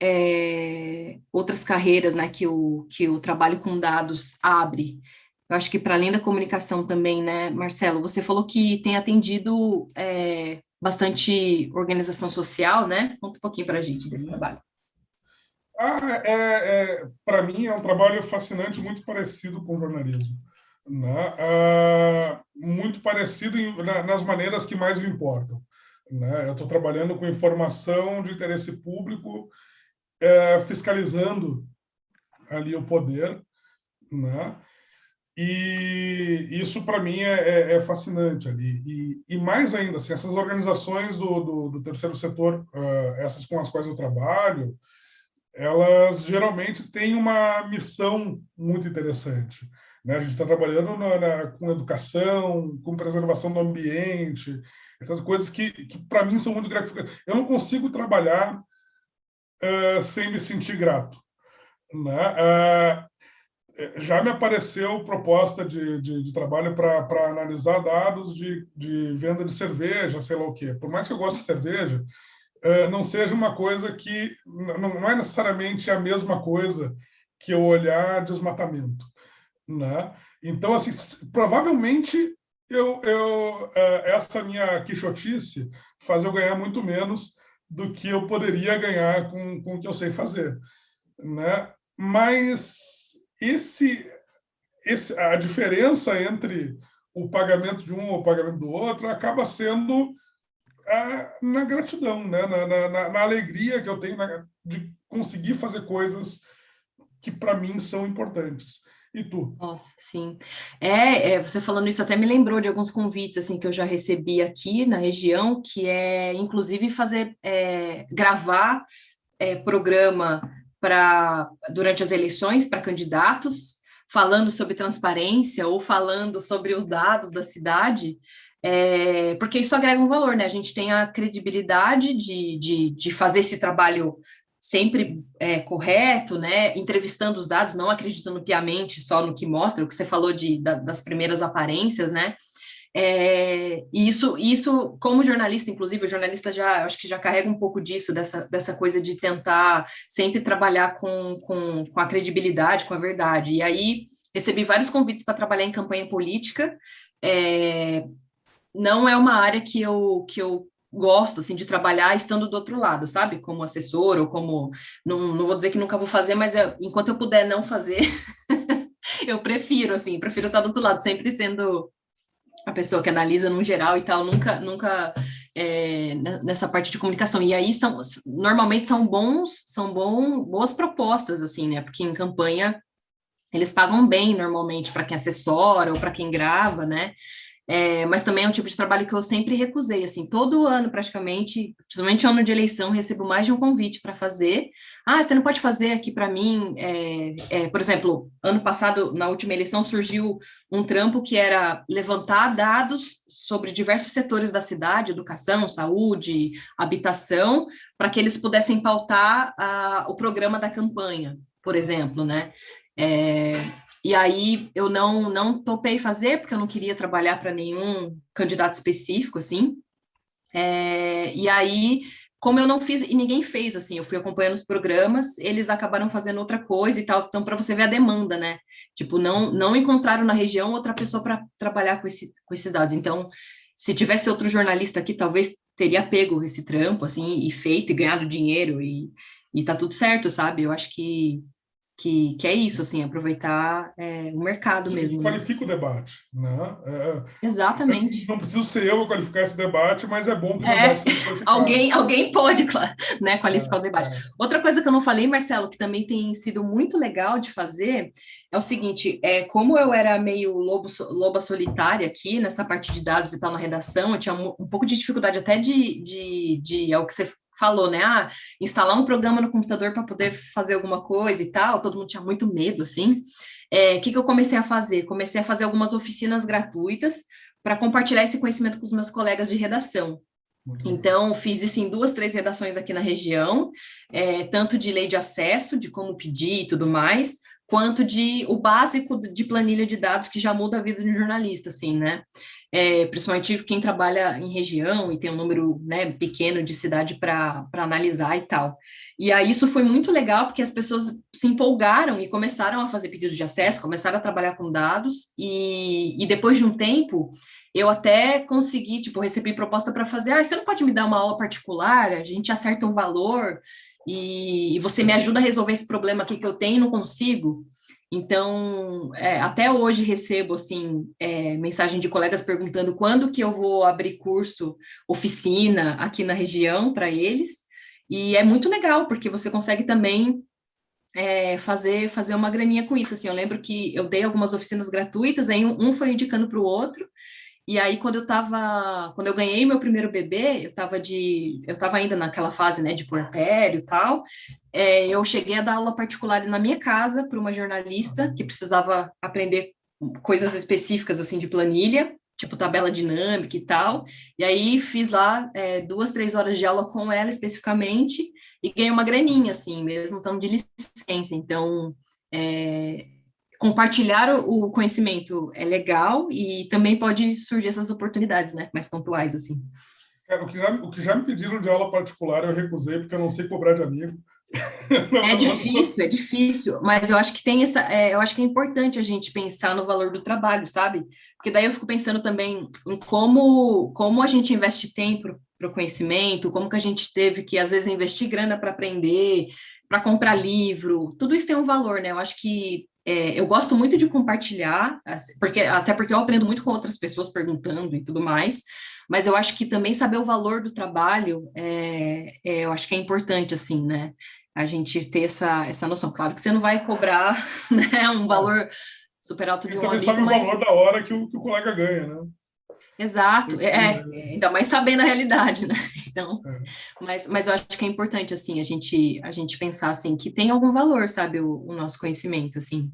é, outras carreiras né, que, o, que o trabalho com dados abre. Eu acho que para além da comunicação também, né, Marcelo, você falou que tem atendido é, bastante organização social, né? Conta um pouquinho para a gente desse trabalho. Ah, é, é para mim é um trabalho fascinante, muito parecido com o jornalismo. Né? Ah, muito parecido em, na, nas maneiras que mais me importam. Né? Eu estou trabalhando com informação de interesse público, é, fiscalizando ali o poder, né? E isso, para mim, é, é, é, fascinante ali. E, e, mais ainda, assim, essas organizações do, do, do terceiro setor, uh, essas com as quais eu trabalho, elas geralmente têm uma missão muito interessante. Né? A gente está trabalhando na, na, com educação, com preservação do ambiente, essas coisas que, que para mim, são muito gratificantes. Eu não consigo trabalhar uh, sem me sentir grato. Né? Uh, já me apareceu proposta de, de, de trabalho para analisar dados de, de venda de cerveja, sei lá o quê. Por mais que eu goste de cerveja, uh, não seja uma coisa que... Não, não é necessariamente a mesma coisa que eu olhar desmatamento. Né? Então, assim, provavelmente eu, eu, essa minha quixotice faz eu ganhar muito menos do que eu poderia ganhar com, com o que eu sei fazer. Né? Mas esse, esse, a diferença entre o pagamento de um ou o pagamento do outro acaba sendo a, na gratidão, né? na, na, na, alegria que eu tenho na, de conseguir fazer coisas que para mim são importantes. E tu? Nossa, sim. É, é, você falando isso até me lembrou de alguns convites assim que eu já recebi aqui na região, que é inclusive fazer é, gravar é, programa para durante as eleições para candidatos, falando sobre transparência ou falando sobre os dados da cidade, é, porque isso agrega um valor, né? A gente tem a credibilidade de, de, de fazer esse trabalho sempre é, correto, né, entrevistando os dados, não acreditando piamente só no que mostra, o que você falou de, da, das primeiras aparências, né, é, e isso, isso, como jornalista, inclusive, o jornalista já, acho que já carrega um pouco disso, dessa, dessa coisa de tentar sempre trabalhar com, com, com a credibilidade, com a verdade, e aí recebi vários convites para trabalhar em campanha política, é, não é uma área que eu, que eu gosto, assim, de trabalhar estando do outro lado, sabe? Como assessor ou como... Não, não vou dizer que nunca vou fazer, mas é, enquanto eu puder não fazer, eu prefiro, assim, prefiro estar do outro lado, sempre sendo a pessoa que analisa no geral e tal, nunca, nunca é, nessa parte de comunicação. E aí são, normalmente são bons, são bom, boas propostas, assim, né? Porque em campanha eles pagam bem normalmente para quem assessora ou para quem grava, né? É, mas também é um tipo de trabalho que eu sempre recusei, assim, todo ano praticamente, principalmente ano de eleição, recebo mais de um convite para fazer. Ah, você não pode fazer aqui para mim, é, é, por exemplo, ano passado, na última eleição, surgiu um trampo que era levantar dados sobre diversos setores da cidade, educação, saúde, habitação, para que eles pudessem pautar a, o programa da campanha, por exemplo, né? É, e aí eu não, não topei fazer, porque eu não queria trabalhar para nenhum candidato específico, assim. É, e aí, como eu não fiz, e ninguém fez, assim, eu fui acompanhando os programas, eles acabaram fazendo outra coisa e tal, então para você ver a demanda, né? Tipo, não, não encontraram na região outra pessoa para trabalhar com, esse, com esses dados. Então, se tivesse outro jornalista aqui, talvez teria pego esse trampo, assim, e feito, e ganhado dinheiro, e, e tá tudo certo, sabe? Eu acho que que, que é isso, assim, aproveitar é, o mercado mesmo. Né? Qualifica o debate, né? É, Exatamente. Não preciso ser eu a qualificar esse debate, mas é bom que o é, alguém, alguém pode né, qualificar o é, debate. É. Outra coisa que eu não falei, Marcelo, que também tem sido muito legal de fazer, é o seguinte, é, como eu era meio lobo, loba solitária aqui, nessa parte de dados e tal na redação, eu tinha um, um pouco de dificuldade até de, de, de, é o que você falou, né? Ah, instalar um programa no computador para poder fazer alguma coisa e tal, todo mundo tinha muito medo, assim. O é, que, que eu comecei a fazer? Comecei a fazer algumas oficinas gratuitas para compartilhar esse conhecimento com os meus colegas de redação. Então, fiz isso em duas, três redações aqui na região, é, tanto de lei de acesso, de como pedir e tudo mais, quanto de o básico de planilha de dados que já muda a vida de um jornalista, assim, né? É, principalmente quem trabalha em região e tem um número né, pequeno de cidade para analisar e tal. E aí isso foi muito legal, porque as pessoas se empolgaram e começaram a fazer pedidos de acesso, começaram a trabalhar com dados, e, e depois de um tempo, eu até consegui, tipo, recebi proposta para fazer, ah, você não pode me dar uma aula particular, a gente acerta um valor, e, e você me ajuda a resolver esse problema aqui que eu tenho e não consigo. Então, é, até hoje recebo, assim, é, mensagem de colegas perguntando quando que eu vou abrir curso, oficina aqui na região para eles, e é muito legal, porque você consegue também é, fazer, fazer uma graninha com isso, assim, eu lembro que eu dei algumas oficinas gratuitas, aí um, um foi indicando para o outro, e aí, quando eu tava, quando eu ganhei meu primeiro bebê, eu tava de, eu tava ainda naquela fase, né, de puerpério e tal, é, eu cheguei a dar aula particular na minha casa para uma jornalista que precisava aprender coisas específicas, assim, de planilha, tipo tabela dinâmica e tal, e aí fiz lá é, duas, três horas de aula com ela especificamente, e ganhei uma graninha, assim, mesmo estando de licença, então, é, compartilhar o conhecimento é legal e também pode surgir essas oportunidades, né, mais pontuais, assim. É, o, que já, o que já me pediram de aula particular eu recusei, porque eu não sei cobrar de amigo. É difícil, é difícil, mas eu acho que tem essa, é, eu acho que é importante a gente pensar no valor do trabalho, sabe? Porque daí eu fico pensando também em como, como a gente investe tempo para o conhecimento, como que a gente teve que, às vezes, investir grana para aprender, para comprar livro, tudo isso tem um valor, né? Eu acho que é, eu gosto muito de compartilhar, porque até porque eu aprendo muito com outras pessoas perguntando e tudo mais, mas eu acho que também saber o valor do trabalho, é, é, eu acho que é importante, assim, né? A gente ter essa, essa noção. Claro que você não vai cobrar né, um valor super alto de um amigo, sabe mas... o valor da hora que o, que o colega ganha, né? Exato, é, é, ainda mais sabendo a realidade, né? Então, é. mas, mas eu acho que é importante, assim, a gente, a gente pensar, assim, que tem algum valor, sabe, o, o nosso conhecimento, assim.